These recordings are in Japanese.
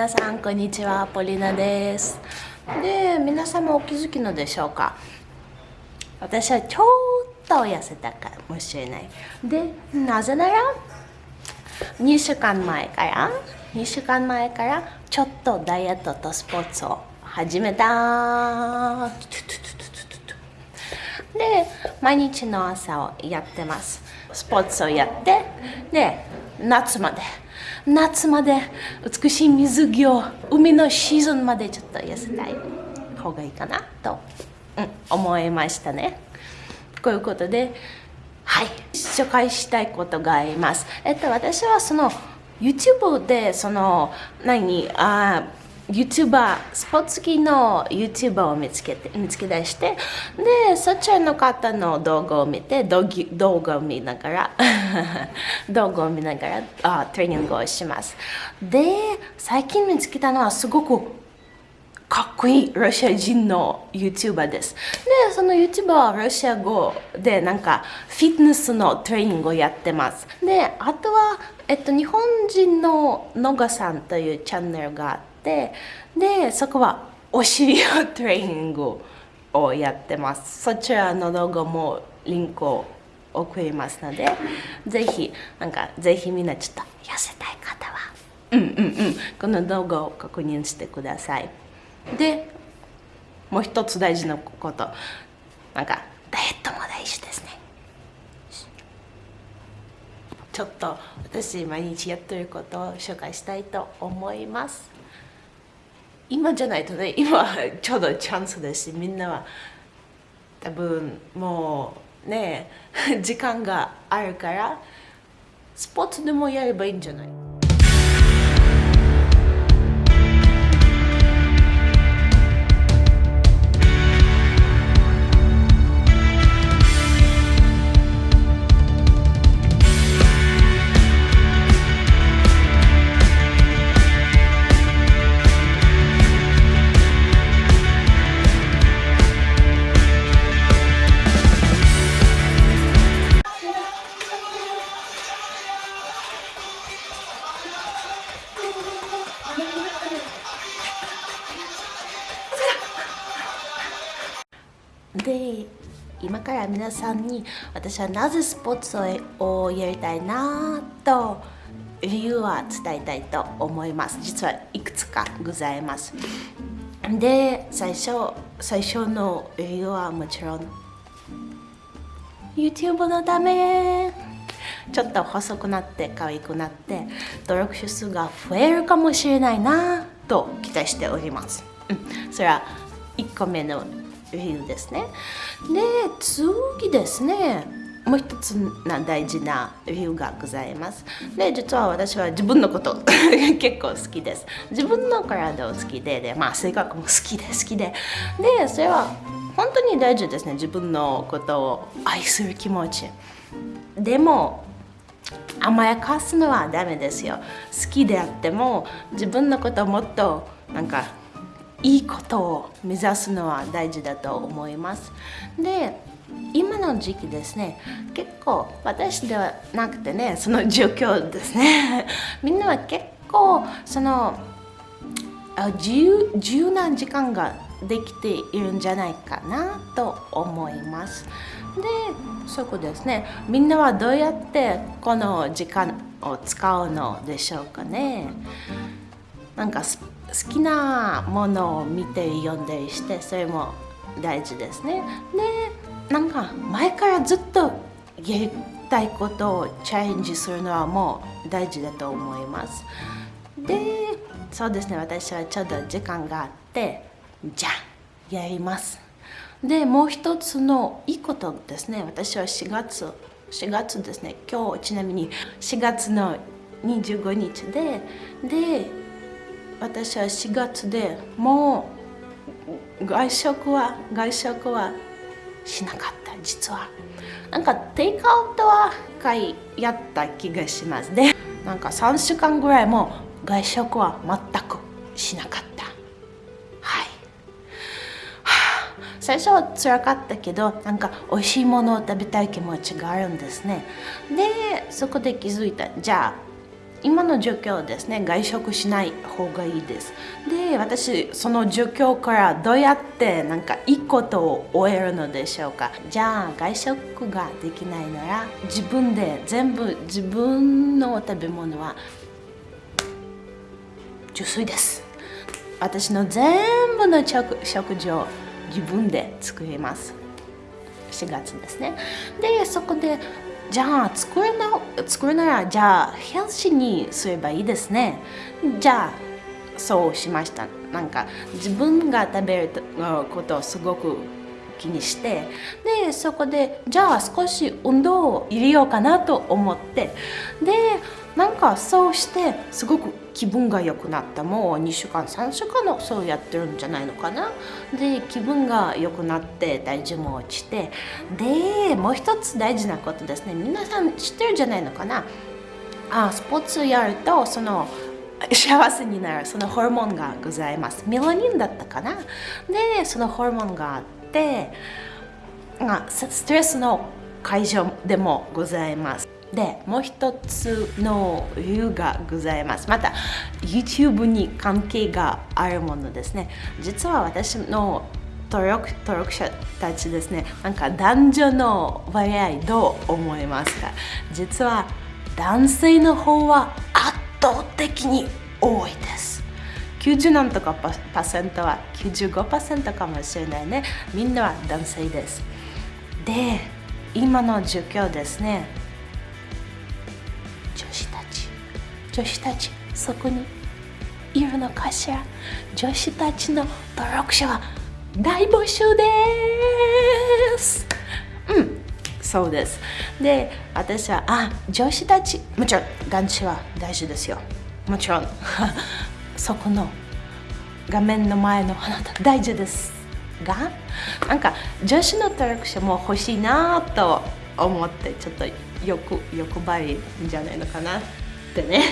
皆さんこんにちは。ポリナです。で皆様お気づきのでしょうか？私はちょっと痩せたかもしれない。でなぜなら2週間前から2週間前からちょっとダイエットとスポーツを始めた。で毎日の朝をやってます。スポーツをやってで夏まで夏まで美しい水着を海のシーズンまでちょっと痩せたい。方がいいかなと、うん、思いましたね。こういうことではい紹介したいことがあります。えっと私はその YouTube でその何あ YouTuber スポーツ機の YouTuber を見つけて見つけ出してでそちらの方の動画を見て動画を見ながら 動画を見ながらあトレーニングをしますで最近見つけたのはすごくかっこいいロシア人の YouTuber です。で、その YouTuber はロシア語でなんかフィットネスのトレーニングをやってます。で、あとは、えっと、日本人の野賀さんというチャンネルがあって、で、そこはお尻のトレーニングをやってます。そちらの動画もリンクを送りますので、ぜひ、なんか、ぜひみんなちょっと痩せたい方は、うんうんうん、この動画を確認してください。でもう一つ大事なこと。なんかダイエットも大事ですね。ちょっと私毎日やってることを紹介したいと思います今じゃないとね今ちょうどチャンスですしみんなは。多分もうね時間があるからスポーツでもやればいいんじゃない？皆さんに私はなぜスポーツをやりたいなと理由は伝えたいと思います。実はいくつかございます。で最初最初の理由はもちろん YouTube のため。ちょっと細くなって可愛くなって登録者数が増えるかもしれないなと期待しております、うん、それは1個目の理由ですね。で次ですね。もう一つな大事な理由がございます。で実は私は自分のこと 結構好きです。自分の体を好きでで、まあ、性格も好きで好きで。でそれは本当に大事ですね。自分のことを愛する気持ち。でも甘やかすのはダメですよ。好きであっても自分のことをもっとなんかいいことを目指すのは大事だと思います。で今の時期ですね結構私ではなくてねその状況ですね。みんなは結構その自由自由な時間ができているんじゃないかなと思います。でそこですね。みんなはどうやってこの時間を使うのでしょうかね。なんか好きなものを見て読んだりしてそれも大事ですね。でなんか前からずっとやりたいことをチャレンジするのはもう大事だと思います。でそうですね私はちょうど時間があってじゃあやります。でもう一つのいいことですね。私は4月4月ですね。今日ちなみに4月の25日でで私は4月でもう外食は外食はしなかった実は。なんかテイクアウトは一回やった気がしますでなんか3週間ぐらいも外食は全くしなかった。はい、はあ、最初は辛かったけどなんか美味しいものを食べたい気持ちがあるんですね。でそこで気づいた。じゃあ今の状況ですね外食しない方がいいです。で私その状況からどうやってなんかいいことを終えるのでしょうか。じゃあ外食ができないなら自分で全部自分の食べ物は自炊です。私の全部の食事を自分で作ります。4月ですね。でそこでじゃあ作るな作るならじゃあヘルシーにすればいいですね。じゃあそうしました。なんか自分が食べることをすごく気にして。でそこでじゃあ少し運動を入れようかなと思って。でなんかそうしてすごく気分が良くなった。もう2週間3週間のそうやってるんじゃないのかな。で気分が良くなって体重も落ちて。でもう一つ大事なことですね。皆さん知ってるんじゃないのかな。あスポーツやるとその幸せになる。そのホルモンがございます。メラニンだったかな。でそのホルモンがあってストレスの解消でもございます。でもう一つの理由がございます。また YouTube に関係があるものですね。実は私の登録登録者たちですねなんか男女の割合どう思いますか？実は男性の方は圧倒的に多いです。90何とかパーセントは95%かもしれないね。みんなは男性です。で今の状況ですね。女子たちそこにいるのかしら？女子たちの登録者は大募集です。うんそうです。で私はあ女子たちもちろん男子は大事ですよ。もちろん。そこの画面の前のあなた大事ですがなんか女子の登録者も欲しいなと思ってちょっと欲欲張りじゃないのかな。ってね。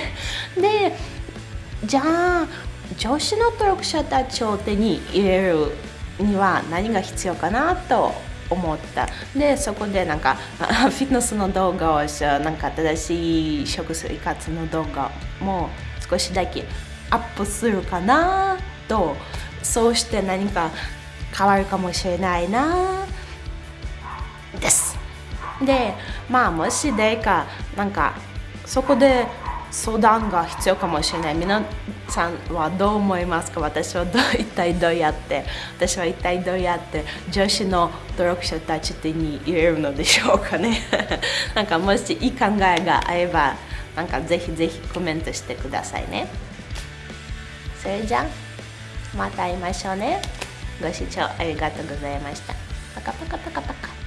でじゃあ女子の登録者たちを手に入れるには何が必要かなと思った。でそこでなんか フィットネスの動画をなんか正しい食生活の動画も少しだけアップするかなとそうして何か変わるかもしれないなです。でまあもし誰かなんかそこで相談が必要かもしれない。皆さんはどう思いますか？私はど一体どうやって？私は一体どうやって？女子の登録者たち手に入れるのでしょうかね。なんかもしいい考えがあればなんかぜひぜひコメントしてくださいね。それじゃあまた会いましょうね。ご視聴ありがとうございました。パカパカパカパカ。